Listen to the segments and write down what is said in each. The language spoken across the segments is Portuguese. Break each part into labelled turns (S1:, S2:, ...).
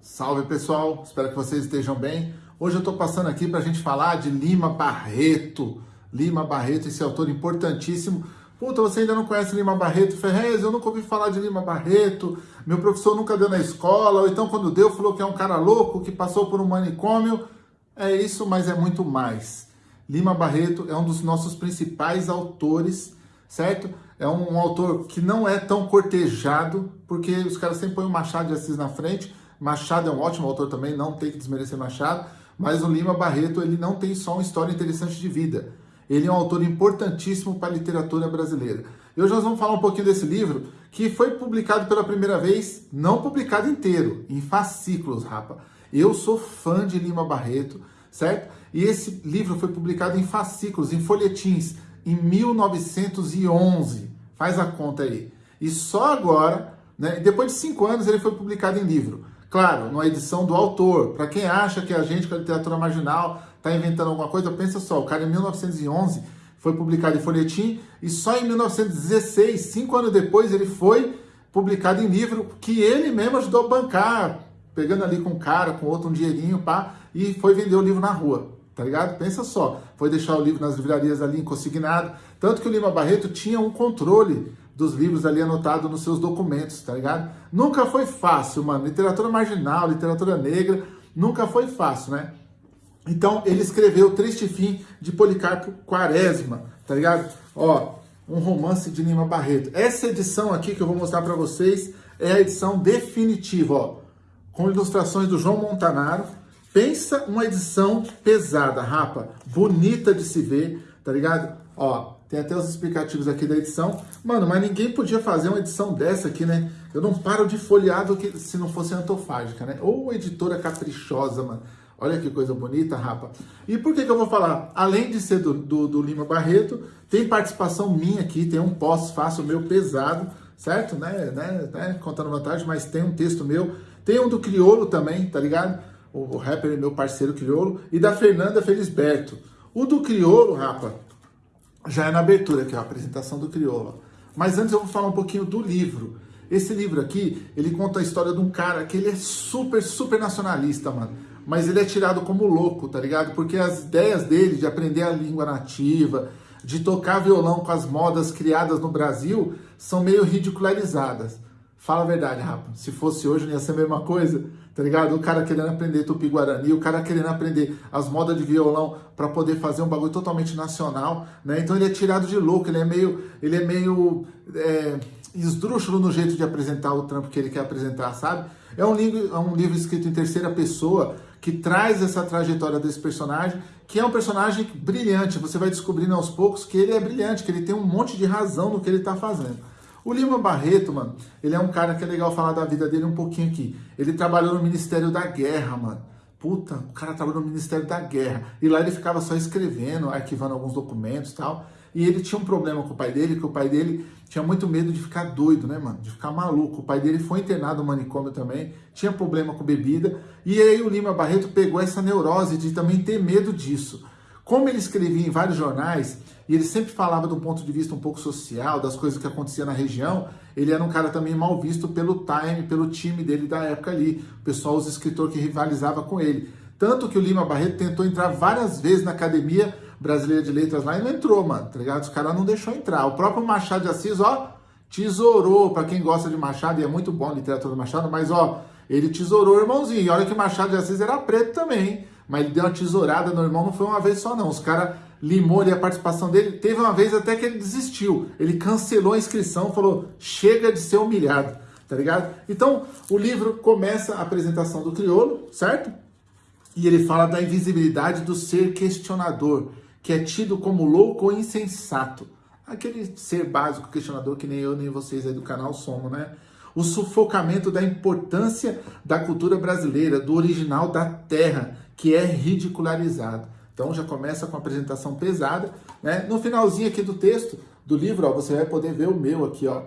S1: Salve pessoal, espero que vocês estejam bem. Hoje eu estou passando aqui para a gente falar de Lima Barreto. Lima Barreto, esse autor importantíssimo. Puta, você ainda não conhece Lima Barreto? Ferrez, eu nunca ouvi falar de Lima Barreto. Meu professor nunca deu na escola, ou então quando deu falou que é um cara louco, que passou por um manicômio. É isso, mas é muito mais. Lima Barreto é um dos nossos principais autores, certo? É um, um autor que não é tão cortejado, porque os caras sempre põem o Machado de Assis na frente, Machado é um ótimo autor também, não tem que desmerecer Machado, mas o Lima Barreto ele não tem só uma história interessante de vida. Ele é um autor importantíssimo para a literatura brasileira. E hoje nós vamos falar um pouquinho desse livro, que foi publicado pela primeira vez, não publicado inteiro, em fascículos, rapa. Eu sou fã de Lima Barreto, certo? E esse livro foi publicado em fascículos, em folhetins, em 1911. Faz a conta aí. E só agora, né, depois de cinco anos, ele foi publicado em livro. Claro, numa edição do autor. Para quem acha que a gente, com a literatura marginal, está inventando alguma coisa, pensa só, o cara em 1911 foi publicado em folhetim e só em 1916, cinco anos depois, ele foi publicado em livro que ele mesmo ajudou a bancar, pegando ali com um cara, com outro, um dinheirinho, pá, e foi vender o livro na rua, tá ligado? Pensa só, foi deixar o livro nas livrarias ali consignado, tanto que o Lima Barreto tinha um controle dos livros ali anotados nos seus documentos, tá ligado? Nunca foi fácil, mano. Literatura marginal, literatura negra, nunca foi fácil, né? Então, ele escreveu Triste Fim de Policarpo Quaresma, tá ligado? Ó, um romance de Lima Barreto. Essa edição aqui que eu vou mostrar para vocês é a edição definitiva, ó, com ilustrações do João Montanaro. Pensa uma edição pesada, rapa, bonita de se ver, tá ligado? Ó, tem até os explicativos aqui da edição. Mano, mas ninguém podia fazer uma edição dessa aqui, né? Eu não paro de folhear do que se não fosse antofágica, né? Ou editora caprichosa, mano. Olha que coisa bonita, rapa. E por que, que eu vou falar? Além de ser do, do, do Lima Barreto, tem participação minha aqui, tem um pós-fácil meu pesado, certo? Né, né, né? Contando vantagem, mas tem um texto meu. Tem um do Criolo também, tá ligado? O, o rapper meu parceiro Criolo. E da Fernanda Felisberto. O do Criolo, rapa, já é na abertura aqui, ó, a apresentação do Criolo. Mas antes eu vou falar um pouquinho do livro. Esse livro aqui, ele conta a história de um cara que ele é super, super nacionalista, mano. Mas ele é tirado como louco, tá ligado? Porque as ideias dele de aprender a língua nativa, de tocar violão com as modas criadas no Brasil, são meio ridicularizadas. Fala a verdade, Rafa. Se fosse hoje, não ia ser a mesma coisa, tá ligado? O cara querendo aprender tupi-guarani, o cara querendo aprender as modas de violão para poder fazer um bagulho totalmente nacional, né? Então ele é tirado de louco, ele é meio, ele é meio é, esdrúxulo no jeito de apresentar o trampo que ele quer apresentar, sabe? É um livro, é um livro escrito em terceira pessoa que traz essa trajetória desse personagem, que é um personagem brilhante. Você vai descobrindo aos poucos que ele é brilhante, que ele tem um monte de razão no que ele está fazendo. O Lima Barreto, mano, ele é um cara que é legal falar da vida dele um pouquinho aqui. Ele trabalhou no Ministério da Guerra, mano. Puta, o cara trabalhou no Ministério da Guerra. E lá ele ficava só escrevendo, arquivando alguns documentos e tal. E ele tinha um problema com o pai dele, que o pai dele tinha muito medo de ficar doido, né, mano? De ficar maluco. O pai dele foi internado no manicômio também, tinha problema com bebida. E aí o Lima Barreto pegou essa neurose de também ter medo disso. Como ele escrevia em vários jornais, e ele sempre falava do ponto de vista um pouco social, das coisas que aconteciam na região, ele era um cara também mal visto pelo Time, pelo time dele da época ali, o pessoal, os escritores que rivalizava com ele. Tanto que o Lima Barreto tentou entrar várias vezes na Academia Brasileira de Letras lá e não entrou, mano, tá ligado? Os caras não deixou entrar. O próprio Machado de Assis, ó, tesourou, para quem gosta de Machado, e é muito bom a literatura do Machado, mas ó, ele tesourou o irmãozinho. E olha que Machado de Assis era preto também, hein? Mas ele deu uma tesourada no irmão, não foi uma vez só não. Os caras limou ali a participação dele. Teve uma vez até que ele desistiu. Ele cancelou a inscrição, falou, chega de ser humilhado, tá ligado? Então, o livro começa a apresentação do crioulo, certo? E ele fala da invisibilidade do ser questionador, que é tido como louco ou insensato. Aquele ser básico questionador que nem eu nem vocês aí do canal somos, né? o sufocamento da importância da cultura brasileira, do original da terra, que é ridicularizado. Então já começa com a apresentação pesada. Né? No finalzinho aqui do texto, do livro, ó, você vai poder ver o meu aqui, ó.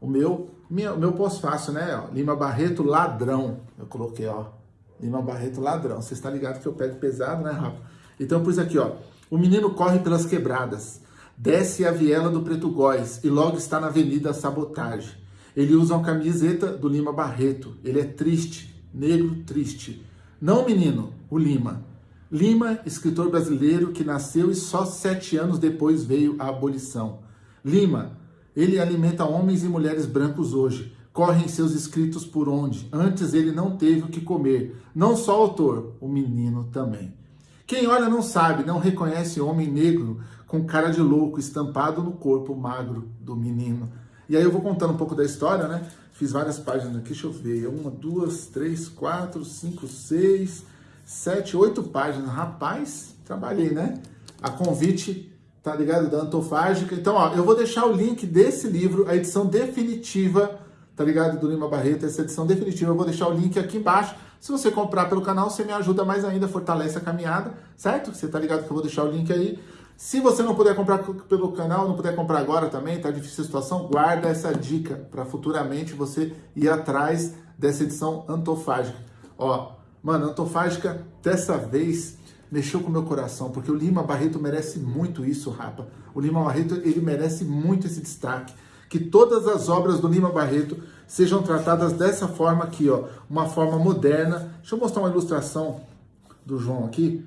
S1: O meu, minha, o meu pós-fácil, né? Ó, Lima Barreto Ladrão. Eu coloquei, ó. Lima Barreto Ladrão. Você está ligado que eu pego pesado, né, Rafa? Então pus aqui, ó. O menino corre pelas quebradas, desce a viela do Preto Góis e logo está na Avenida Sabotagem. Ele usa uma camiseta do Lima Barreto. Ele é triste, negro triste. Não menino, o Lima. Lima, escritor brasileiro que nasceu e só sete anos depois veio a abolição. Lima, ele alimenta homens e mulheres brancos hoje. Correm seus escritos por onde? Antes ele não teve o que comer. Não só o autor, o menino também. Quem olha não sabe, não reconhece homem negro com cara de louco estampado no corpo magro do menino. E aí eu vou contando um pouco da história, né? Fiz várias páginas aqui, deixa eu ver. Uma, duas, três, quatro, cinco, seis, sete, oito páginas. Rapaz, trabalhei, né? A convite, tá ligado? Da Antofágica. Então, ó, eu vou deixar o link desse livro, a edição definitiva, tá ligado? Do Lima Barreto, essa edição definitiva. Eu vou deixar o link aqui embaixo. Se você comprar pelo canal, você me ajuda mais ainda, fortalece a caminhada, certo? Você tá ligado que eu vou deixar o link aí. Se você não puder comprar pelo canal, não puder comprar agora também, tá difícil a situação, guarda essa dica para futuramente você ir atrás dessa edição antofágica. Ó, mano, antofágica dessa vez mexeu com o meu coração, porque o Lima Barreto merece muito isso, rapa. O Lima Barreto, ele merece muito esse destaque. Que todas as obras do Lima Barreto sejam tratadas dessa forma aqui, ó, uma forma moderna. Deixa eu mostrar uma ilustração do João aqui.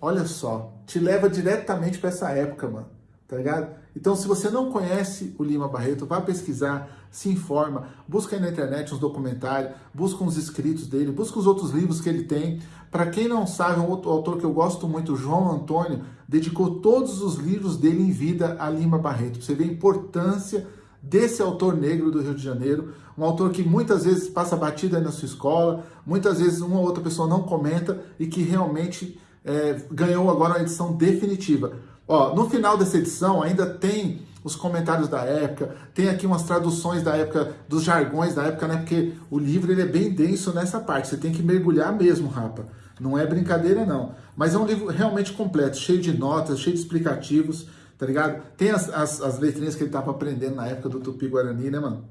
S1: Olha só, te leva diretamente para essa época, mano, tá ligado? Então, se você não conhece o Lima Barreto, vá pesquisar, se informa, busca aí na internet uns documentários, busca uns escritos dele, busca os outros livros que ele tem. Para quem não sabe, um outro autor que eu gosto muito, João Antônio, dedicou todos os livros dele em vida a Lima Barreto. Você vê a importância desse autor negro do Rio de Janeiro, um autor que muitas vezes passa batida na sua escola, muitas vezes uma ou outra pessoa não comenta e que realmente é, ganhou agora uma edição definitiva. Ó, no final dessa edição ainda tem os comentários da época, tem aqui umas traduções da época, dos jargões da época, né? Porque o livro ele é bem denso nessa parte, você tem que mergulhar mesmo, rapa. Não é brincadeira, não. Mas é um livro realmente completo, cheio de notas, cheio de explicativos, tá ligado? Tem as, as, as letrinhas que ele tava aprendendo na época do Tupi-Guarani, né, mano?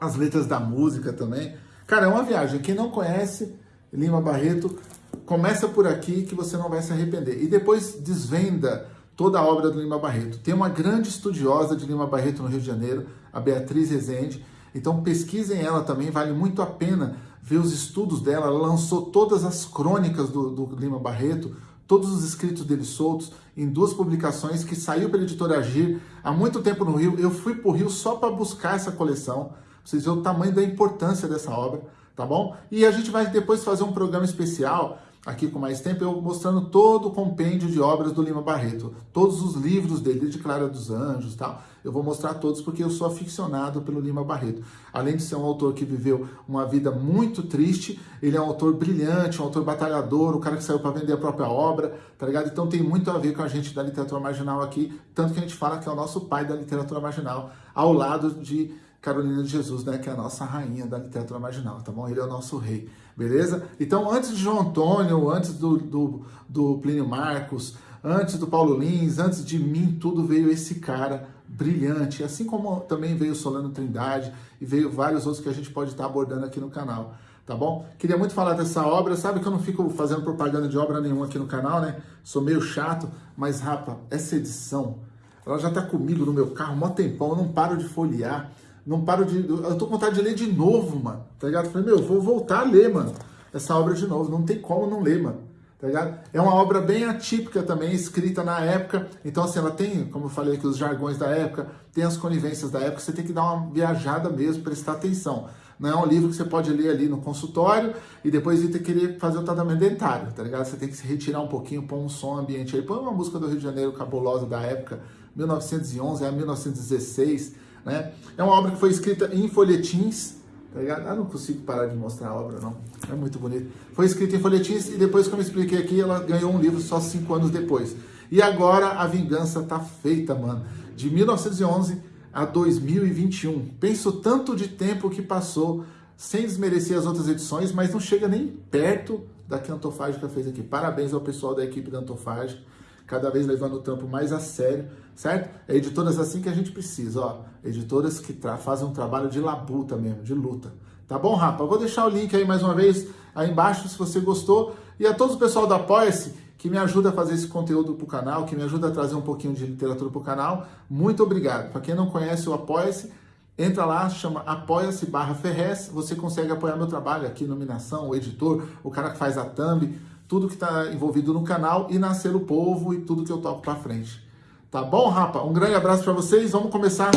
S1: As letras da música também. Cara, é uma viagem. Quem não conhece Lima Barreto, começa por aqui que você não vai se arrepender. E depois desvenda toda a obra do Lima Barreto. Tem uma grande estudiosa de Lima Barreto no Rio de Janeiro, a Beatriz Rezende. Então pesquisem ela também, vale muito a pena ver os estudos dela. Ela lançou todas as crônicas do, do Lima Barreto, todos os escritos dele soltos em duas publicações que saiu pela editora Agir há muito tempo no Rio. Eu fui para o Rio só para buscar essa coleção, pra vocês verem o tamanho da importância dessa obra, tá bom? E a gente vai depois fazer um programa especial aqui com mais tempo, eu mostrando todo o compêndio de obras do Lima Barreto, todos os livros dele, desde Clara dos Anjos tal. Eu vou mostrar todos porque eu sou aficionado pelo Lima Barreto. Além de ser um autor que viveu uma vida muito triste, ele é um autor brilhante, um autor batalhador, o um cara que saiu para vender a própria obra, tá ligado? Então tem muito a ver com a gente da literatura marginal aqui, tanto que a gente fala que é o nosso pai da literatura marginal, ao lado de Carolina de Jesus, né, que é a nossa rainha da literatura marginal, tá bom? Ele é o nosso rei, beleza? Então, antes de João Antônio, antes do, do, do Plínio Marcos, antes do Paulo Lins, antes de mim, tudo veio esse cara brilhante, assim como também veio Solano Trindade e veio vários outros que a gente pode estar abordando aqui no canal, tá bom? Queria muito falar dessa obra, sabe que eu não fico fazendo propaganda de obra nenhuma aqui no canal, né? Sou meio chato, mas, rapa, essa edição, ela já tá comigo no meu carro um tempão, eu não paro de folhear, não paro de. Eu tô com vontade de ler de novo, mano. Tá ligado? falei, meu, vou voltar a ler, mano. Essa obra de novo. Não tem como não ler, mano. Tá ligado? É uma obra bem atípica também, escrita na época. Então, assim, ela tem, como eu falei aqui, os jargões da época, tem as conivências da época. Você tem que dar uma viajada mesmo, prestar atenção. Não é um livro que você pode ler ali no consultório e depois ir ter que querer fazer o tratamento dentário, tá ligado? Você tem que se retirar um pouquinho, pôr um som ambiente aí. Põe uma música do Rio de Janeiro cabulosa da época, 1911 a 1916 né? É uma obra que foi escrita em folhetins, tá ligado? Ah, não consigo parar de mostrar a obra, não. É muito bonito. Foi escrita em folhetins e depois, como eu expliquei aqui, ela ganhou um livro só cinco anos depois. E agora a vingança tá feita, mano. De 1911 a 2021. Penso tanto de tempo que passou, sem desmerecer as outras edições, mas não chega nem perto da que a Antofágica fez aqui. Parabéns ao pessoal da equipe da Antofágica cada vez levando o trampo mais a sério, certo? É editoras assim que a gente precisa, ó. Editoras que fazem um trabalho de labuta mesmo, de luta. Tá bom, rapa? Vou deixar o link aí mais uma vez aí embaixo se você gostou. E a todos o pessoal do Apoia-se que me ajuda a fazer esse conteúdo para o canal, que me ajuda a trazer um pouquinho de literatura para o canal, muito obrigado. Para quem não conhece o Apoia-se, Entra lá, chama apoia-se barra Ferrez, você consegue apoiar meu trabalho aqui, iluminação, o editor, o cara que faz a thumb, tudo que está envolvido no canal e nascer o povo e tudo que eu toco para frente. Tá bom, rapa? Um grande abraço para vocês. Vamos começar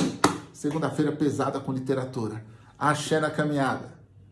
S1: segunda-feira pesada com literatura. Axé na caminhada.